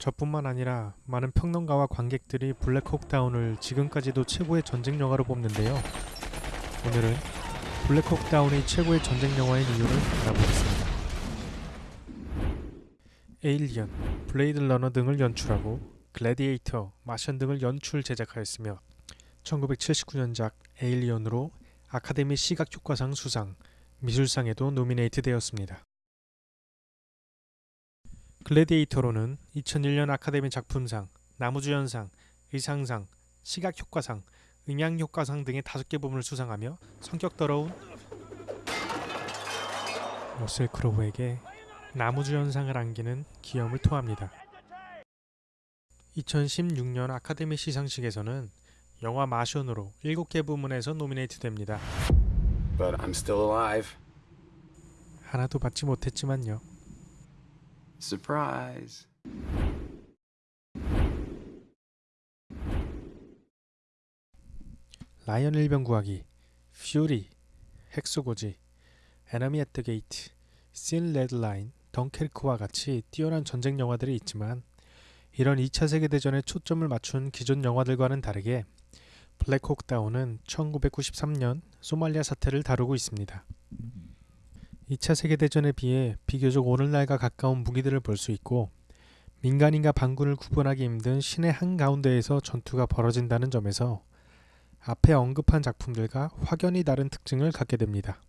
저뿐만 아니라 많은 평론가와 관객들이 블랙혹다운을 지금까지도 최고의 전쟁 영화로 뽑는데요. 오늘은 블랙혹다운이 최고의 전쟁 영화인 이유를 알아보겠습니다. 에일리언, 블레이드 러너 등을 연출하고 글래디에이터, 마션 등을 연출 제작하였으며 1979년작 에일리언으로 아카데미 시각효과상 수상, 미술상에도 노미네이트 되었습니다. 글래디에이터로는 2001년 아카데미 작품상, 나무주연상, 의상상, 시각효과상, 음향효과상 등의 다섯 개 부문을 수상하며 성격 더러운 러셀 크로우에게 나무주연상을 안기는 기염을 토합니다. 2016년 아카데미 시상식에서는 영화 마션으로 7개 부문에서 노미네이트 됩니다. But I'm still alive. 하나도 받지 못했지만요. Surprise. 라이언 일병 구하기, 퓨리, 핵소고지, 에너미 앳더 게이트, 씬 레드라인, 덩케르크와 같이 뛰어난 전쟁 영화들이 있지만 이런 2차 세계대전에 초점을 맞춘 기존 영화들과는 다르게 블랙혹 다운은 1993년 소말리아 사태를 다루고 있습니다. 2차 세계대전에 비해 비교적 오늘날과 가까운 무기들을 볼 수 있고 민간인과 반군을 구분하기 힘든 시내 한가운데에서 전투가 벌어진다는 점에서 앞에 언급한 작품들과 확연히 다른 특징을 갖게 됩니다.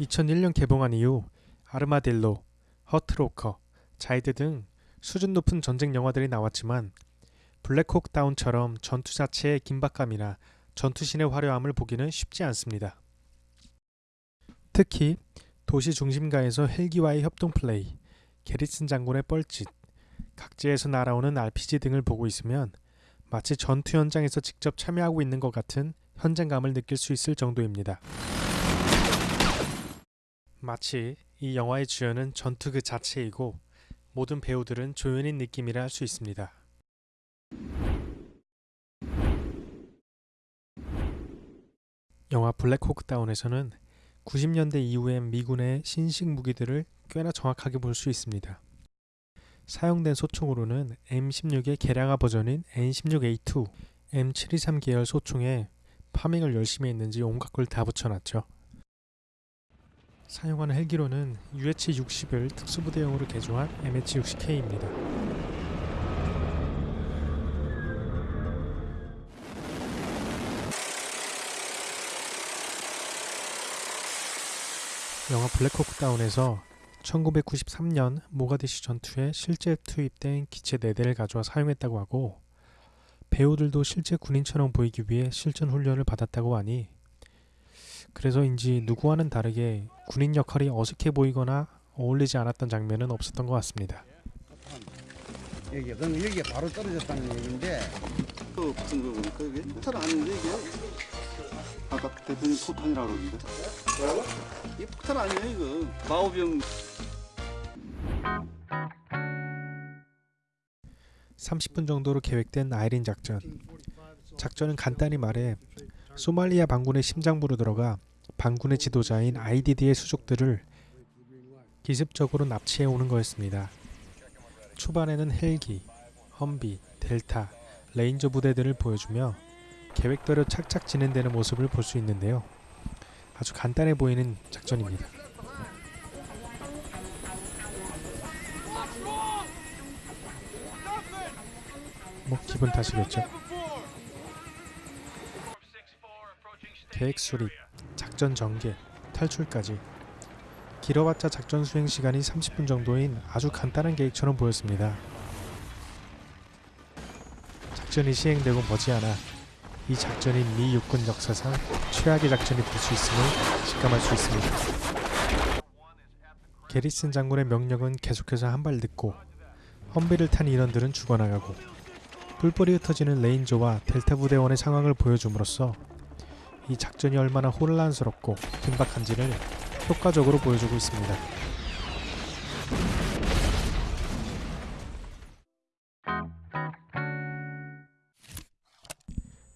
2001년 개봉한 이후 아르마딜로, 허트로커, 자이드 등 수준 높은 전쟁 영화들이 나왔지만 블랙혹 다운처럼 전투 자체의 긴박감이나 전투신의 화려함을 보기는 쉽지 않습니다. 특히 도시 중심가에서 헬기와의 협동 플레이, 게리슨 장군의 뻘짓, 각지에서 날아오는 RPG 등을 보고 있으면 마치 전투 현장에서 직접 참여하고 있는 것 같은 현장감을 느낄 수 있을 정도입니다. 마치 이 영화의 주연은 전투 그 자체이고 모든 배우들은 조연인 느낌이라 할 수 있습니다. 영화 블랙호크 다운에서는 90년대 이후엔 미군의 신식 무기들을 꽤나 정확하게 볼 수 있습니다. 사용된 소총으로는 M16의 개량화 버전인 N16A2, M723 계열 소총에 파밍을 열심히 했는지 온갖 걸 다 붙여놨죠. 사용하는 헬기로는 UH-60을 특수부대용으로 개조한 MH-60K입니다. 영화 블랙호크 다운에서 1993년 모가디슈 전투에 실제 투입된 기체 4대를 가져와 사용했다고 하고 배우들도 실제 군인처럼 보이기 위해 실전 훈련을 받았다고 하니 그래서인지 누구와는 다르게 군인 역할이 어색해 보이거나 어울리지 않았던 장면은 없었던 것 같습니다. 여기 그럼 여기 바로 떨어졌다는 얘기인데. 그 붙은 거 보니까 이게 폭탄 아닌데 이게 아까 대표님 포탄이라고 그러는데. 이게 폭탄 아니에요 이거. 마오병. 30분 정도로 계획된 아이린 작전. 작전은 간단히 말해 소말리아 반군의 심장부로 들어가 반군의 지도자인 아이디드의 수족들을 기습적으로 납치해 오는 거였습니다. 초반에는 헬기, 험비, 델타, 레인저 부대들을 보여주며 계획대로 착착 진행되는 모습을 볼 수 있는데요. 아주 간단해 보이는 작전입니다. 뭐 기분 탓이겠죠. 계획 수립, 작전 전개, 탈출까지 길어봤자 작전 수행 시간이 30분 정도인 아주 간단한 계획처럼 보였습니다. 작전이 시행되고 머지않아 이 작전이 미 육군 역사상 최악의 작전이 될 수 있음을 직감할 수 있습니다. 게리슨 장군의 명령은 계속해서 한발 늦고 험비를 탄 인원들은 죽어나가고 뿔뿔이 흩어지는 레인저와 델타 부대원의 상황을 보여줌으로써 이 작전이 얼마나 혼란스럽고 긴박한지를 효과적으로 보여주고 있습니다.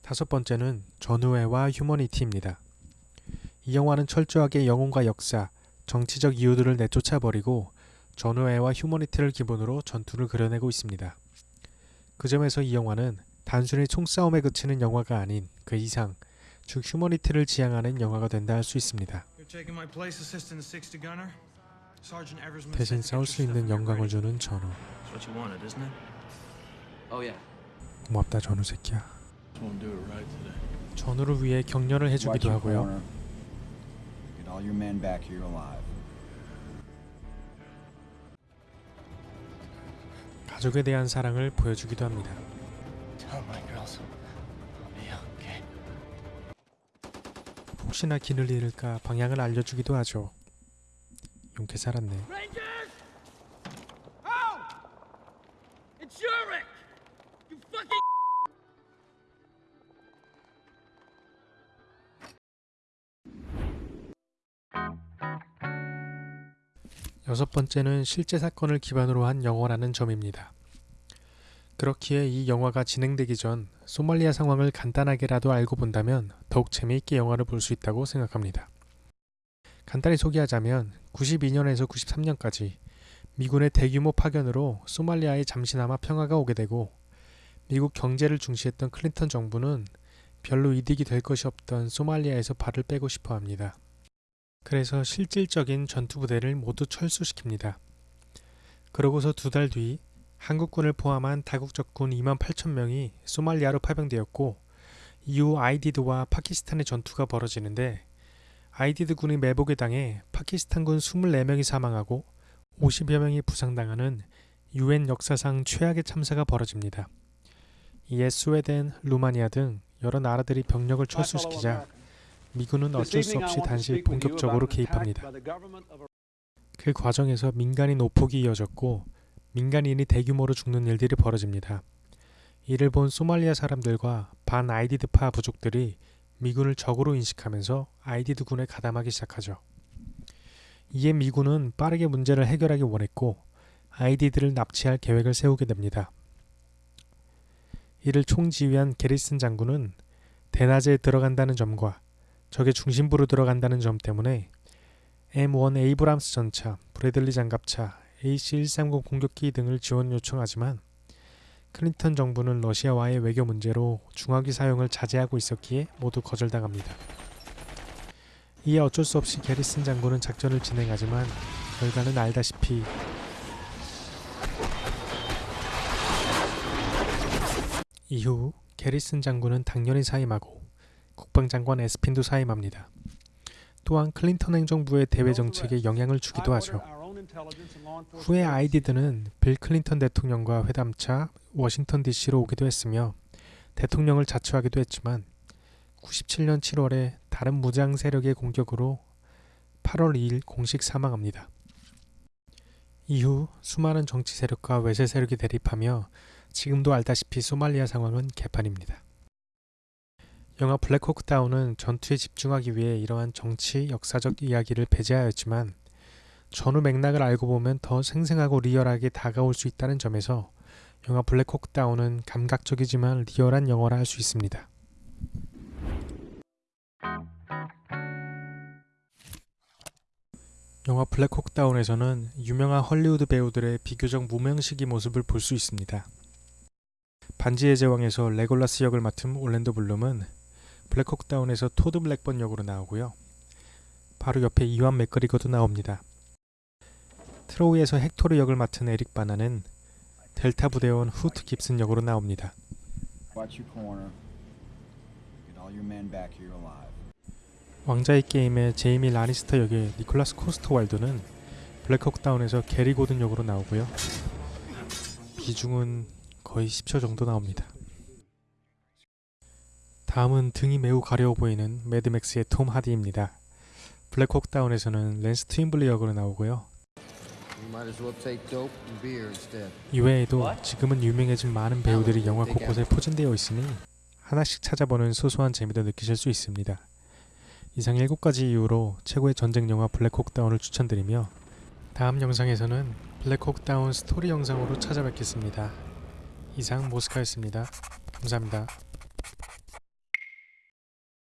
다섯 번째는 전우애와 휴머니티입니다. 이 영화는 철저하게 영웅과 역사, 정치적 이유들을 내쫓아버리고 전우회와 휴머니티를 기본으로 전투를 그려내고 있습니다. 그 점에서 이 영화는 단순히 총싸움에 그치는 영화가 아닌 그 이상 즉 휴머니티를 지향하는 영화가 된다 할 수 있습니다. You're taking my place, Assistant 60 Gunner. Sergeant Eversman 대신 싸울 수 있는 영광을. 주는 전우. That's what you wanted, isn't it? Oh yeah. 고맙다 전우 새끼야. 전우를 위해 격려를 해주기도 하고요. corner. Get all your men back here alive. 가족에 대한 사랑을 보여주기도 합니다. 혹시나 길을 잃을까 방향을 알려주기도 하죠. 용케 살았네. 여섯 번째는 실제 사건을 기반으로 한 영화라는 점입니다. 그렇기에 이 영화가 진행되기 전 소말리아 상황을 간단하게라도 알고 본다면 더욱 재미있게 영화를 볼 수 있다고 생각합니다. 간단히 소개하자면 92년에서 93년까지 미군의 대규모 파견으로 소말리아에 잠시나마 평화가 오게 되고 미국 경제를 중시했던 클린턴 정부는 별로 이득이 될 것이 없던 소말리아에서 발을 빼고 싶어 합니다. 그래서 실질적인 전투 부대를 모두 철수시킵니다. 그러고서 두 달 뒤 한국군을 포함한 다국적군 2만 8천 명이 소말리아로 파병되었고 이후 아이디드와 파키스탄의 전투가 벌어지는데 아이디드 군이 매복에 당해 파키스탄군 24명이 사망하고 50여 명이 부상당하는 유엔 역사상 최악의 참사가 벌어집니다. 이에 스웨덴, 루마니아 등 여러 나라들이 병력을 철수시키자 미군은 어쩔 수 없이 다시 본격적으로 개입합니다. 그 과정에서 민간인 오폭이 이어졌고 민간인이 대규모로 죽는 일들이 벌어집니다. 이를 본 소말리아 사람들과 반 아이디드파 부족들이 미군을 적으로 인식하면서 아이디드 군에 가담하기 시작하죠. 이에 미군은 빠르게 문제를 해결하기 원했고 아이디드를 납치할 계획을 세우게 됩니다. 이를 총지휘한 게리슨 장군은 대낮에 들어간다는 점과 적의 중심부로 들어간다는 점 때문에 M1 에이브람스 전차, 브래들리 장갑차, AC-130 공격기 등을 지원 요청하지만 클린턴 정부는 러시아와의 외교 문제로 중화기 사용을 자제하고 있었기에 모두 거절당합니다. 이에 어쩔 수 없이 게리슨 장군은 작전을 진행하지만 결과는 알다시피 이후 게리슨 장군은 당연히 사임하고 국방장관 애스핀도 사임합니다. 또한 클린턴 행정부의 대외 정책에 영향을 주기도 하죠. 후에 아이디드는 빌 클린턴 대통령과 회담차 워싱턴 DC로 오기도 했으며 대통령을 자처하기도 했지만 97년 7월에 다른 무장 세력의 공격으로 8월 2일 공식 사망합니다. 이후 수많은 정치 세력과 외세 세력이 대립하며 지금도 알다시피 소말리아 상황은 개판입니다. 영화 블랙호크 다운은 전투에 집중하기 위해 이러한 정치, 역사적 이야기를 배제하였지만 전후 맥락을 알고 보면 더 생생하고 리얼하게 다가올 수 있다는 점에서 영화 블랙호크 다운은 감각적이지만 리얼한 영화라 할 수 있습니다. 영화 블랙호크 다운에서는 유명한 헐리우드 배우들의 비교적 무명시기 모습을 볼 수 있습니다. 반지의 제왕에서 레골라스 역을 맡은 올랜도 블룸은 블랙호크 다운에서 토드 블랙번 역으로 나오고요. 바로 옆에 이완 맥그리거도 나옵니다. 트로이에서 헥토르 역을 맡은 에릭 바나는 델타 부대원 후트 깁슨 역으로 나옵니다. 왕좌의 게임의 제이미 라니스터 역의 니콜라스 코스터 왈드는 블랙호크 다운에서 게리 고든 역으로 나오고요. 비중은 거의 10초 정도 나옵니다. 다음은 등이 매우 가려워 보이는 매드맥스의 톰 하디입니다. 블랙호크 다운에서는 랜스 트윈블리 역으로 나오고요. 이외에도 지금은 유명해진 많은 배우들이 영화 곳곳에 포진되어 있으니 하나씩 찾아보는 소소한 재미도 느끼실 수 있습니다. 이상 7가지 이유로 최고의 전쟁 영화 블랙호크 다운을 추천드리며 다음 영상에서는 블랙호크 다운 스토리 영상으로 찾아뵙겠습니다. 이상 모스카였습니다. 감사합니다.